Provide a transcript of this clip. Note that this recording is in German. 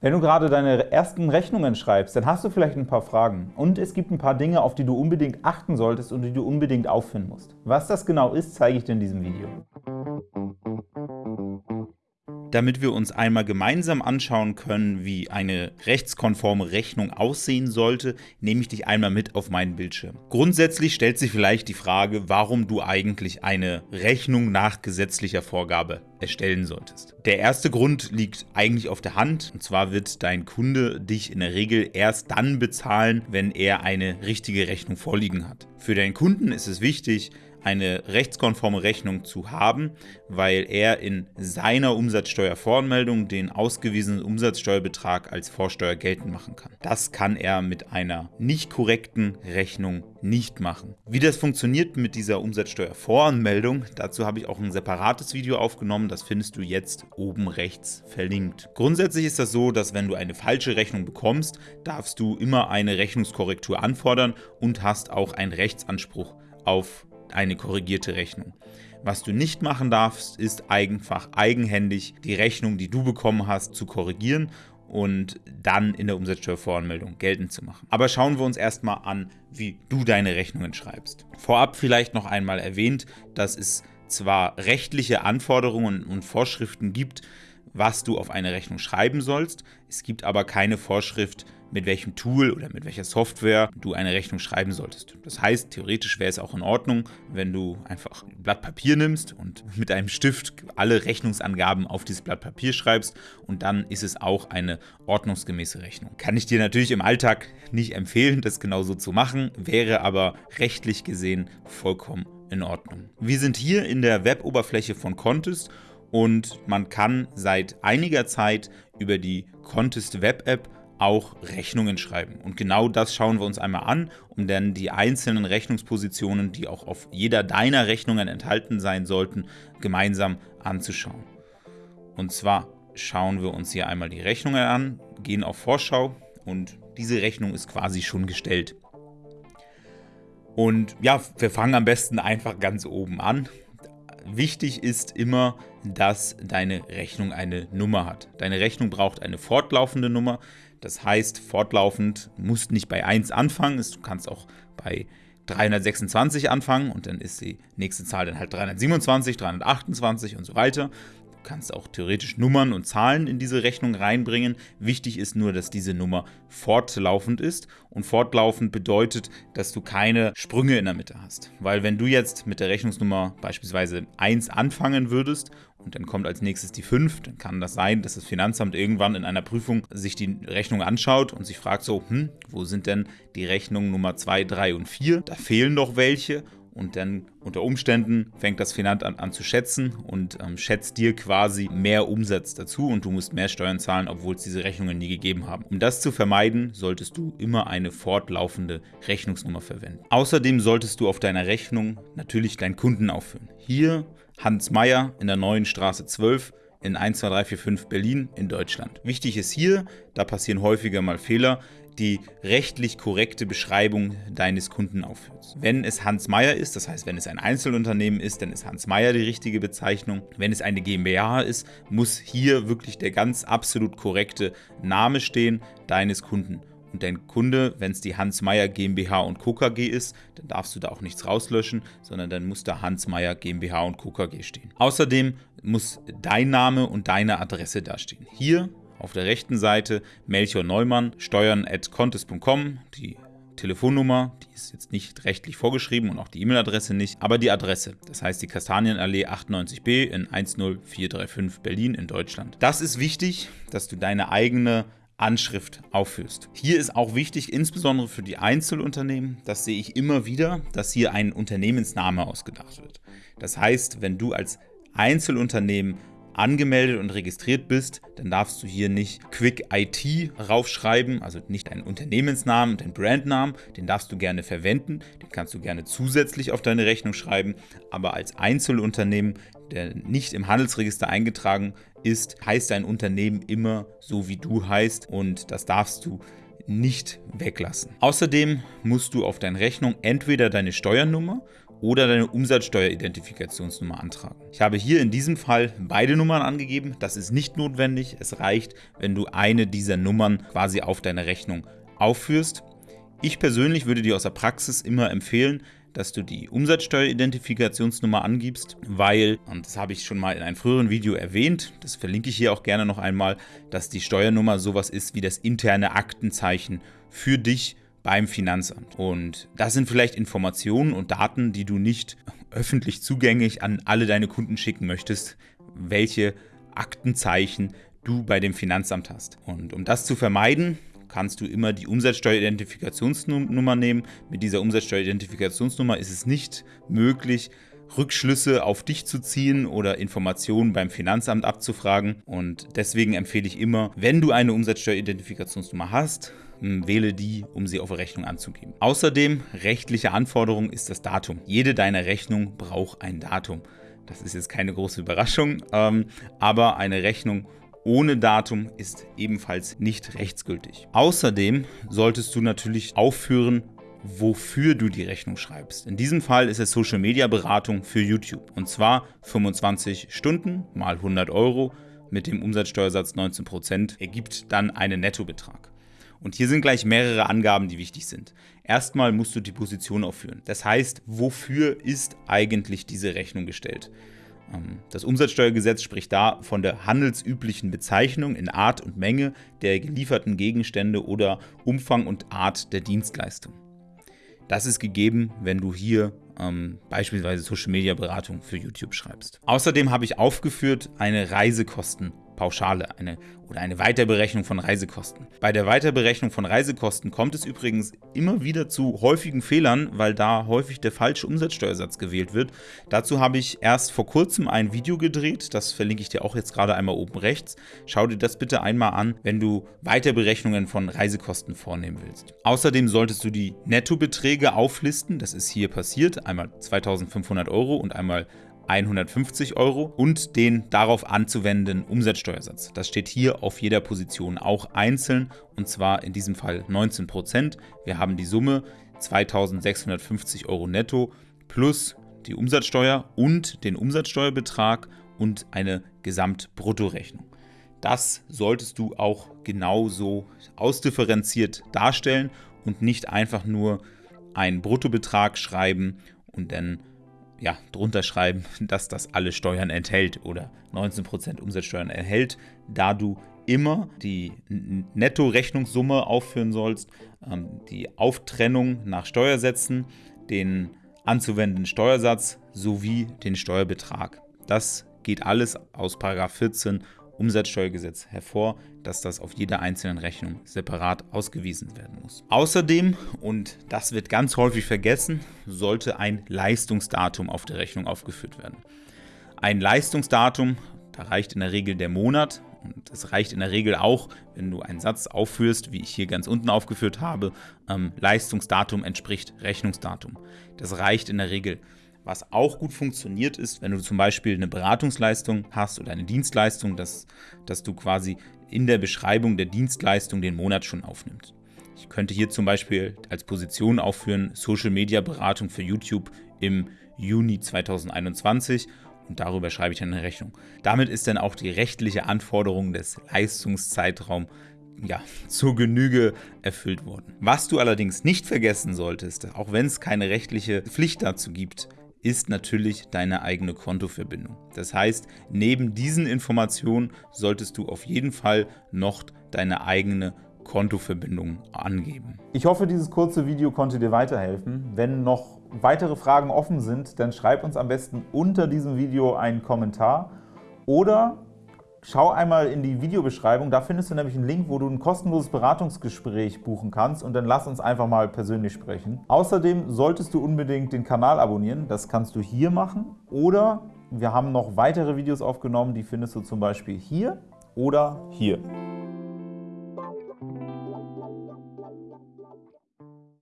Wenn du gerade deine ersten Rechnungen schreibst, dann hast du vielleicht ein paar Fragen. Und es gibt ein paar Dinge, auf die du unbedingt achten solltest und die du unbedingt auffinden musst. Was das genau ist, zeige ich dir in diesem Video. Damit wir uns einmal gemeinsam anschauen können, wie eine rechtskonforme Rechnung aussehen sollte, nehme ich dich einmal mit auf meinen Bildschirm. Grundsätzlich stellt sich vielleicht die Frage, warum du eigentlich eine Rechnung nach gesetzlicher Vorgabe erstellen solltest. Der erste Grund liegt eigentlich auf der Hand, und zwar wird dein Kunde dich in der Regel erst dann bezahlen, wenn er eine richtige Rechnung vorliegen hat. Für deinen Kunden ist es wichtig, eine rechtskonforme Rechnung zu haben, weil er in seiner Umsatzsteuervoranmeldung den ausgewiesenen Umsatzsteuerbetrag als Vorsteuer geltend machen kann. Das kann er mit einer nicht korrekten Rechnung nicht machen. Wie das funktioniert mit dieser Umsatzsteuervoranmeldung, dazu habe ich auch ein separates Video aufgenommen, das findest du jetzt oben rechts verlinkt. Grundsätzlich ist das so, dass wenn du eine falsche Rechnung bekommst, darfst du immer eine Rechnungskorrektur anfordern und hast auch einen Rechtsanspruch auf eine korrigierte Rechnung. Was du nicht machen darfst, ist einfach eigenhändig die Rechnung, die du bekommen hast, zu korrigieren und dann in der Umsatzsteuervoranmeldung geltend zu machen. Aber schauen wir uns erstmal an, wie du deine Rechnungen schreibst. Vorab vielleicht noch einmal erwähnt, dass es zwar rechtliche Anforderungen und Vorschriften gibt, was du auf eine Rechnung schreiben sollst, es gibt aber keine Vorschrift, mit welchem Tool oder mit welcher Software du eine Rechnung schreiben solltest. Das heißt, theoretisch wäre es auch in Ordnung, wenn du einfach ein Blatt Papier nimmst und mit einem Stift alle Rechnungsangaben auf dieses Blatt Papier schreibst und dann ist es auch eine ordnungsgemäße Rechnung. Kann ich dir natürlich im Alltag nicht empfehlen, das genauso zu machen, wäre aber rechtlich gesehen vollkommen in Ordnung. Wir sind hier in der Weboberfläche von Contest und man kann seit einiger Zeit über die Contest Web App auch Rechnungen schreiben. Und genau das schauen wir uns einmal an, um dann die einzelnen Rechnungspositionen, die auch auf jeder deiner Rechnungen enthalten sein sollten, gemeinsam anzuschauen. Und zwar schauen wir uns hier einmal die Rechnungen an, gehen auf Vorschau und diese Rechnung ist quasi schon gestellt. Und ja, wir fangen am besten einfach ganz oben an. Wichtig ist immer, dass deine Rechnung eine Nummer hat. Deine Rechnung braucht eine fortlaufende Nummer. Das heißt, fortlaufend musst nicht bei 1 anfangen, du kannst auch bei 326 anfangen und dann ist die nächste Zahl dann halt 327, 328 und so weiter. Du kannst auch theoretisch Nummern und Zahlen in diese Rechnung reinbringen. Wichtig ist nur, dass diese Nummer fortlaufend ist und fortlaufend bedeutet, dass du keine Sprünge in der Mitte hast. Weil wenn du jetzt mit der Rechnungsnummer beispielsweise 1 anfangen würdest und dann kommt als nächstes die 5, dann kann das sein, dass das Finanzamt irgendwann in einer Prüfung sich die Rechnung anschaut und sich fragt so, hm, wo sind denn die Rechnungen Nummer 2, 3 und 4? Da fehlen doch welche und dann unter Umständen fängt das Finanzamt an zu schätzen und ähm, schätzt dir quasi mehr Umsatz dazu und du musst mehr Steuern zahlen, obwohl es diese Rechnungen nie gegeben haben. Um das zu vermeiden, solltest du immer eine fortlaufende Rechnungsnummer verwenden. Außerdem solltest du auf deiner Rechnung natürlich deinen Kunden aufführen. Hier Hans Meyer in der neuen Straße 12 in 12345 Berlin in Deutschland. Wichtig ist hier, da passieren häufiger mal Fehler, die rechtlich korrekte Beschreibung deines Kunden aufführst. Wenn es Hans Meyer ist, das heißt, wenn es ein Einzelunternehmen ist, dann ist Hans Meyer die richtige Bezeichnung. Wenn es eine GmbH ist, muss hier wirklich der ganz absolut korrekte Name stehen deines Kunden. Und dein Kunde, wenn es die Hans Meyer GmbH und Co. KG ist, dann darfst du da auch nichts rauslöschen, sondern dann muss da Hans Meyer GmbH und Co. KG stehen. Außerdem muss dein Name und deine Adresse dastehen. Hier auf der rechten Seite Melchior Neumann, steuern.contest.com, die Telefonnummer, die ist jetzt nicht rechtlich vorgeschrieben und auch die E-Mail-Adresse nicht, aber die Adresse, das heißt die Kastanienallee 98b in 10435 Berlin in Deutschland. Das ist wichtig, dass du deine eigene Anschrift aufführst. Hier ist auch wichtig, insbesondere für die Einzelunternehmen, das sehe ich immer wieder, dass hier ein Unternehmensname ausgedacht wird. Das heißt, wenn du als Einzelunternehmen angemeldet und registriert bist, dann darfst du hier nicht Quick IT raufschreiben, also nicht deinen Unternehmensnamen, deinen Brandnamen, den darfst du gerne verwenden, den kannst du gerne zusätzlich auf deine Rechnung schreiben, aber als Einzelunternehmen, der nicht im Handelsregister eingetragen ist, heißt dein Unternehmen immer so wie du heißt. Und das darfst du nicht weglassen. Außerdem musst du auf deine Rechnung entweder deine Steuernummer oder deine Umsatzsteueridentifikationsnummer antragen. Ich habe hier in diesem Fall beide Nummern angegeben. Das ist nicht notwendig. Es reicht, wenn du eine dieser Nummern quasi auf deine Rechnung aufführst. Ich persönlich würde dir aus der Praxis immer empfehlen, dass du die Umsatzsteueridentifikationsnummer angibst, weil, und das habe ich schon mal in einem früheren Video erwähnt, das verlinke ich hier auch gerne noch einmal, dass die Steuernummer sowas ist wie das interne Aktenzeichen für dich beim Finanzamt. Und das sind vielleicht Informationen und Daten, die du nicht öffentlich zugänglich an alle deine Kunden schicken möchtest, welche Aktenzeichen du bei dem Finanzamt hast. Und um das zu vermeiden, kannst du immer die Umsatzsteueridentifikationsnummer nehmen. Mit dieser Umsatzsteueridentifikationsnummer ist es nicht möglich, Rückschlüsse auf dich zu ziehen oder Informationen beim Finanzamt abzufragen. Und deswegen empfehle ich immer, wenn du eine Umsatzsteueridentifikationsnummer hast, wähle die, um sie auf Rechnung anzugeben. Außerdem, rechtliche Anforderung ist das Datum. Jede deiner Rechnung braucht ein Datum. Das ist jetzt keine große Überraschung, ähm, aber eine Rechnung ohne Datum ist ebenfalls nicht rechtsgültig. Außerdem solltest du natürlich aufführen, wofür du die Rechnung schreibst. In diesem Fall ist es Social Media Beratung für YouTube und zwar 25 Stunden mal 100 Euro mit dem Umsatzsteuersatz 19% ergibt dann einen Nettobetrag. Und hier sind gleich mehrere Angaben, die wichtig sind. Erstmal musst du die Position aufführen. Das heißt, wofür ist eigentlich diese Rechnung gestellt? Ähm, das Umsatzsteuergesetz spricht da von der handelsüblichen Bezeichnung in Art und Menge der gelieferten Gegenstände oder Umfang und Art der Dienstleistung. Das ist gegeben, wenn du hier ähm, beispielsweise Social Media Beratung für YouTube schreibst. Außerdem habe ich aufgeführt eine Reisekostenpauschale eine, oder eine Weiterberechnung von Reisekosten. Bei der Weiterberechnung von Reisekosten kommt es übrigens immer wieder zu häufigen Fehlern, weil da häufig der falsche Umsatzsteuersatz gewählt wird. Dazu habe ich erst vor kurzem ein Video gedreht, das verlinke ich dir auch jetzt gerade einmal oben rechts. Schau dir das bitte einmal an, wenn du Weiterberechnungen von Reisekosten vornehmen willst. Außerdem solltest du die Nettobeträge auflisten, das ist hier passiert, einmal 2500 Euro und einmal 150 Euro und den darauf anzuwendenden Umsatzsteuersatz. Das steht hier auf jeder Position auch einzeln und zwar in diesem Fall 19%. Wir haben die Summe 2650 Euro netto plus die Umsatzsteuer und den Umsatzsteuerbetrag und eine Gesamtbruttorechnung. Das solltest du auch genauso ausdifferenziert darstellen und nicht einfach nur einen Bruttobetrag schreiben und dann ja, drunter schreiben, dass das alle Steuern enthält oder 19% Umsatzsteuern enthält, da du immer die Netto-Rechnungssumme aufführen sollst, ähm, die Auftrennung nach Steuersätzen, den anzuwendenden Steuersatz sowie den Steuerbetrag. Das geht alles aus 14 Umsatzsteuergesetz hervor, dass das auf jeder einzelnen Rechnung separat ausgewiesen werden muss. Außerdem, und das wird ganz häufig vergessen, sollte ein Leistungsdatum auf der Rechnung aufgeführt werden. Ein Leistungsdatum, da reicht in der Regel der Monat und es reicht in der Regel auch, wenn du einen Satz aufführst, wie ich hier ganz unten aufgeführt habe, ähm, Leistungsdatum entspricht Rechnungsdatum. Das reicht in der Regel. Was auch gut funktioniert ist, wenn du zum Beispiel eine Beratungsleistung hast oder eine Dienstleistung, dass, dass du quasi in der Beschreibung der Dienstleistung den Monat schon aufnimmst. Ich könnte hier zum Beispiel als Position aufführen Social Media Beratung für YouTube im Juni 2021 und darüber schreibe ich dann eine Rechnung. Damit ist dann auch die rechtliche Anforderung des Leistungszeitraums ja, zur Genüge erfüllt worden. Was du allerdings nicht vergessen solltest, auch wenn es keine rechtliche Pflicht dazu gibt, ist natürlich deine eigene Kontoverbindung. Das heißt, neben diesen Informationen solltest du auf jeden Fall noch deine eigene Kontoverbindung angeben. Ich hoffe, dieses kurze Video konnte dir weiterhelfen. Wenn noch weitere Fragen offen sind, dann schreib uns am besten unter diesem Video einen Kommentar oder Schau einmal in die Videobeschreibung, da findest du nämlich einen Link, wo du ein kostenloses Beratungsgespräch buchen kannst. Und dann lass uns einfach mal persönlich sprechen. Außerdem solltest du unbedingt den Kanal abonnieren, das kannst du hier machen. Oder wir haben noch weitere Videos aufgenommen, die findest du zum Beispiel hier oder hier.